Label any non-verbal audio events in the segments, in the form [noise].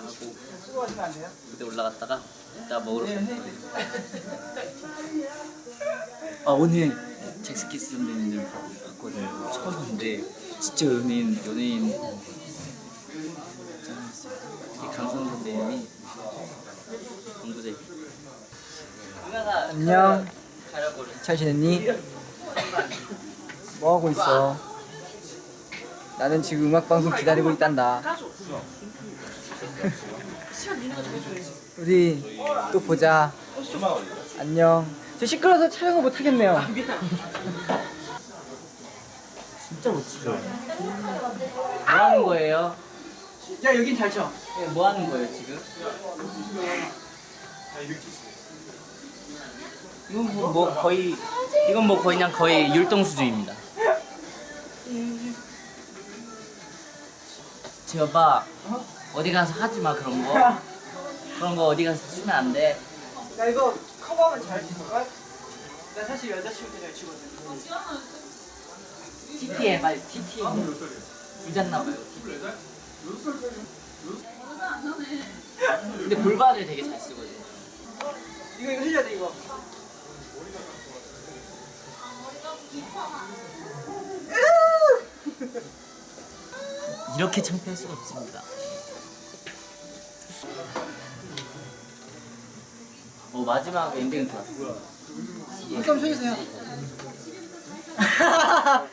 다 하고 무대 올라갔다가 이따 먹으러 갈 거예요. [laughs] 아 오늘 잭스키스 선배님들 봤거든요. 처음 봤는데 진짜 연예인 연예인 강성 선배님이 공부제. 안녕. 잘 지냈니? 뭐 하고 있어? 나는 지금 음악 방송 기다리고 있단다. 우리 또 보자. 안녕. 저 시끄러워서 촬영을 못 하겠네요. 진짜 멋지죠. 뭐 하는 거예요? 야 여긴 잘 쳐. 네, 뭐 하는 거예요 지금? 이건 뭐, 뭐 거의 이건 뭐 거의 그냥 거의 율동 수준입니다. 지어봐 어 디 가서 하지 마 그런 거 그런 거 어디 가서 쓰면 안 돼. 나 이거 커버하면 잘할 수 있을걸? 나 사실 여자친구 때잘 치거든. TT 해 빨리 TT. 부잤나 봐요. 근데 볼바를 되게 잘 쓰거든. 이거 이거 흘려야 돼 이거. 이렇게 창피할 수가 없습니다. 어 마지막 엔딩은 좋았어. 한번 쳐주세요. [laughs]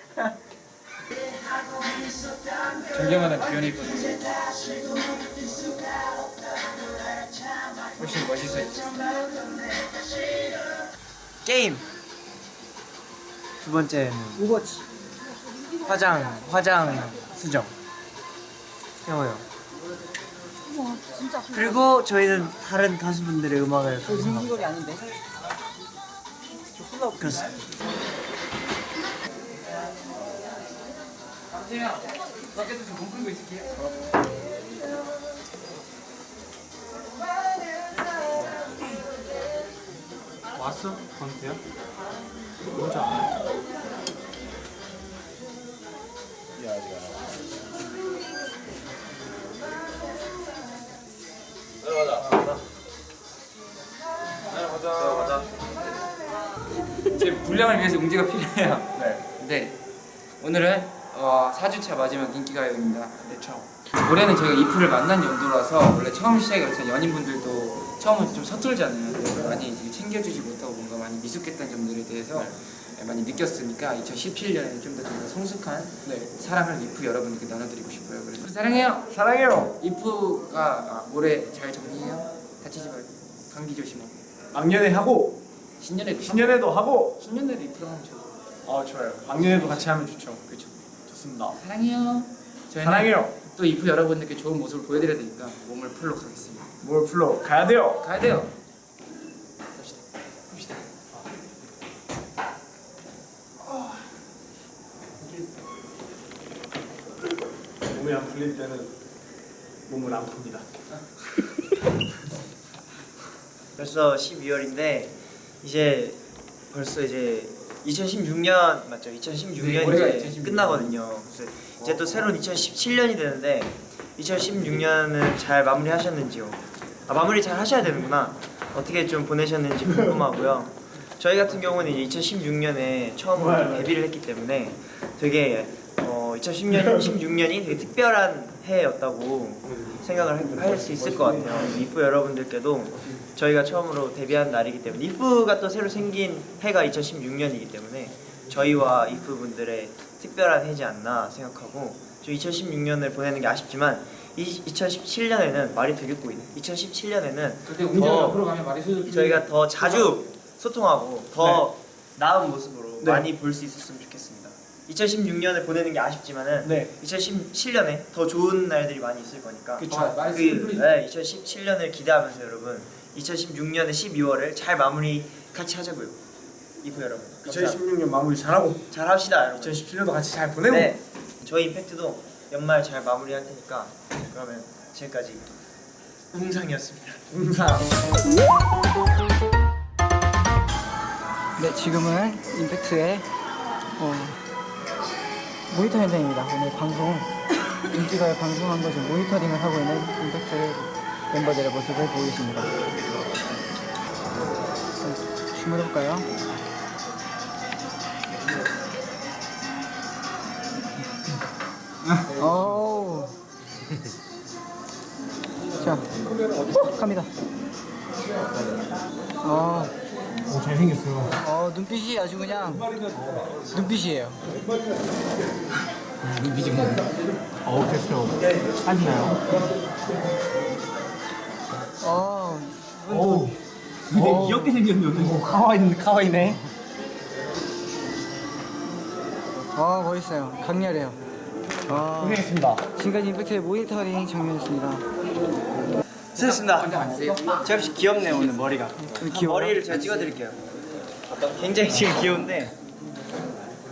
존경하는 비연이 훨씬 멋있어졌지. 게임. 두 번째는 오버워치. 화장 화장 수정. 해워요. 그리고 저희는 다른 가수분들의 음악을 감상하고 아닌데. 그렇습니다. 밖에서 지금 몸 풀고 있을게요. 왔어? 건태야? 뭔지 알아? 분량을 위해서 웅지가 필요해요. 네. 오늘은 어, 4주차 마지막 인기가요입니다. 네, 처음. 올해는 저희가 이프를 만난 연도라서 원래 처음 시작이 그렇잖아요. 연인분들도 처음은 좀 서툴잖아요. 그래서 많이 이제 챙겨주지 못하고 뭔가 많이 미숙했던 점들에 대해서 네, 많이 느꼈으니까 2017년에는 좀더 저희가 성숙한 사랑을 이프 여러분들께 나눠드리고 싶어요. 그래서 사랑해요. 사랑해요. 이프가 아, 올해 잘 정리해요. 다치지 말고 감기 조심하고 막년에 하고 신년에도 신년에도 하고. 신년에도 이프랑 하면 좋아. 아 좋아요. 막년에도 같이 하면 좋죠. 그렇죠. 좋습니다. 사랑해요. 저희는 사랑해요. 또 이프 여러분들께 좋은 모습을 보여드려야 되니까 몸을 풀러 가겠습니다. 뭘 풀러 가야 돼요. 가야 돼요. 갑시다. 갑시다. 몸이 안 풀릴 때는 몸을 안 풉니다. [laughs] 벌써 12월인데 이제 벌써 이제 2016년 맞죠? 2016년이 네, 이제 2016 끝나거든요. 그래서 이제 또 새로운 2017년이 되는데 2016년은 잘 마무리하셨는지요? 아 마무리 잘 하셔야 되는구나. 어떻게 좀 보내셨는지 궁금하고요. 저희 같은 경우는 이제 2016년에 처음으로 좀 데뷔를 했기 때문에 되게 어 2010년 16년이 되게 특별한 해였다고 생각을 할 수 있을 것 같아요. 이프 여러분들께도 저희가 처음으로 데뷔한 날이기 때문에 이프가 또 새로 생긴 해가 2016년이기 때문에 저희와 이프 분들의 특별한 해지 않나 생각하고 저 2016년을 보내는 게 아쉽지만 이 2017년에는 말이 되게 꼬이네. 2017년에는 근데 웅지가 더 앞으로 가면 말이 소리 저희가 더 자주 소통하고 더 나은 모습으로 네. 많이 볼 수 있었으면 좋겠습니다. 2016년을 보내는 게 아쉽지만은 네. 2017년에 더 좋은 날들이 많이 있을 거니까 그쵸. 아, 말이 그, 네, 2017년을 기대하면서 여러분 2016년의 12월을 잘 마무리 같이 하자고요. 이프 여러분. 감사합니다. 2016년 마무리 잘하고 잘 합시다 여러분. 2017년도 같이 잘 보내고 네. 저희 임팩트도 연말 잘 마무리할 테니까 그러면 지금까지 웅상이었습니다. 항상 네, 지금은 임팩트의 어, 모니터 현장입니다. 오늘 방송 인기가요 방송한 것을 모니터링을 하고 있는 임팩트 멤버들의 모습을 보고 계십니다. 춤을 해볼까요? 오. 자, 후, 갑니다. 어, 오 잘생겼어요. 어, 눈빛이 아주 그냥 눈빛이에요. 어 됐어요. 하시나요? 어, 오. 되게 귀엽게 생겼는데. 오 카와이 카와이네. 어, 멋있어요. 강렬해요. 어, 고생했습니다. 지금까지 임팩트의 모니터링 장면이었습니다. 수고했습니다. 제가 혹시 귀엽네요 오늘 머리가. 귀여워요? 머리를 제가 찍어드릴게요. 굉장히 지금 귀여운데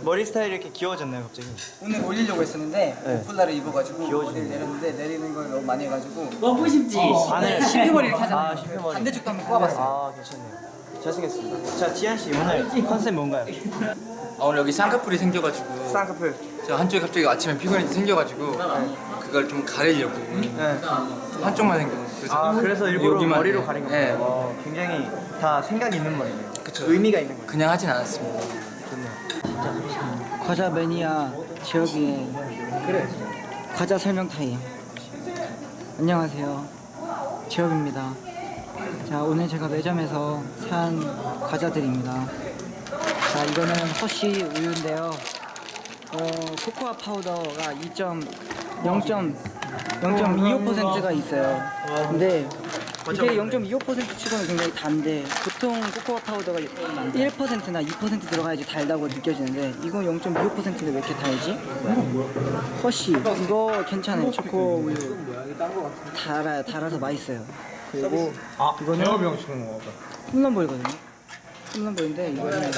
머리 스타일이 이렇게 귀여워졌나요 갑자기? 오늘 올리려고 했었는데 네. 폴라를 입어가지고 귀여워지네. 머리를 내렸는데 내리는 걸 너무 많이 해가지고 너무 쉽지. 안에 신비머리 이렇게 하잖아요. 아 신비머리. 반대쪽도 한번 꼬아봤어요. 아 괜찮네요. 잘생겼습니다. 자 지한 씨 오늘 컨셉 뭔가요? 아, 오늘 여기 쌍꺼풀이 생겨가지고 쌍꺼풀. 제가 한쪽이 갑자기 아침에 피곤해서 생겨가지고 그걸 좀 가리려고 네. 한쪽만 생겨. 그래서 아 그래서 일부러 여기만, 머리로 네. 가린 거예요. 네. 어, 굉장히 다 생각이 있는 머리네요. 그쵸. 의미가 있는 거예요. 그냥 하진 않았습니다. 좋네요. 과자 매니아 지혁이의 과자 설명 타임. 안녕하세요. 지혁입니다. 자 오늘 제가 매점에서 산 과자들입니다. 자 이거는 허쉬 우유인데요. 어, 코코아 파우더가 2.0.0.25%가 있어요. 근데 이게 0.25% 치고는 굉장히 단데 보통 코코아 파우더가 1%나 2% 들어가야지 달다고 느껴지는데 이건 0.25%인데 왜 이렇게 달지? 허쉬 이거 괜찮아요. 초코 우유 달아요 달아서 맛있어요. 그리고 아 이거는- 제어병 치는 거. 홈런볼이거든요 홈런볼인데 이거는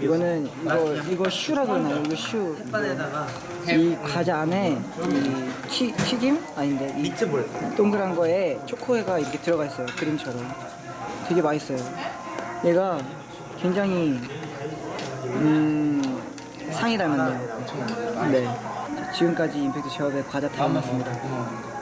이거는 이거 이거 슈라 그러나요? 이거 슈이 과자 안에 이 튀, 튀김? 아닌데 이 미트볼. 동그란 거에 초코에가 이렇게 들어가 있어요. 그림처럼. 되게 맛있어요. 얘가 굉장히 음 상이 닮았네요. 네. 지금까지 임팩트 제업의 과자 타임이었습니다.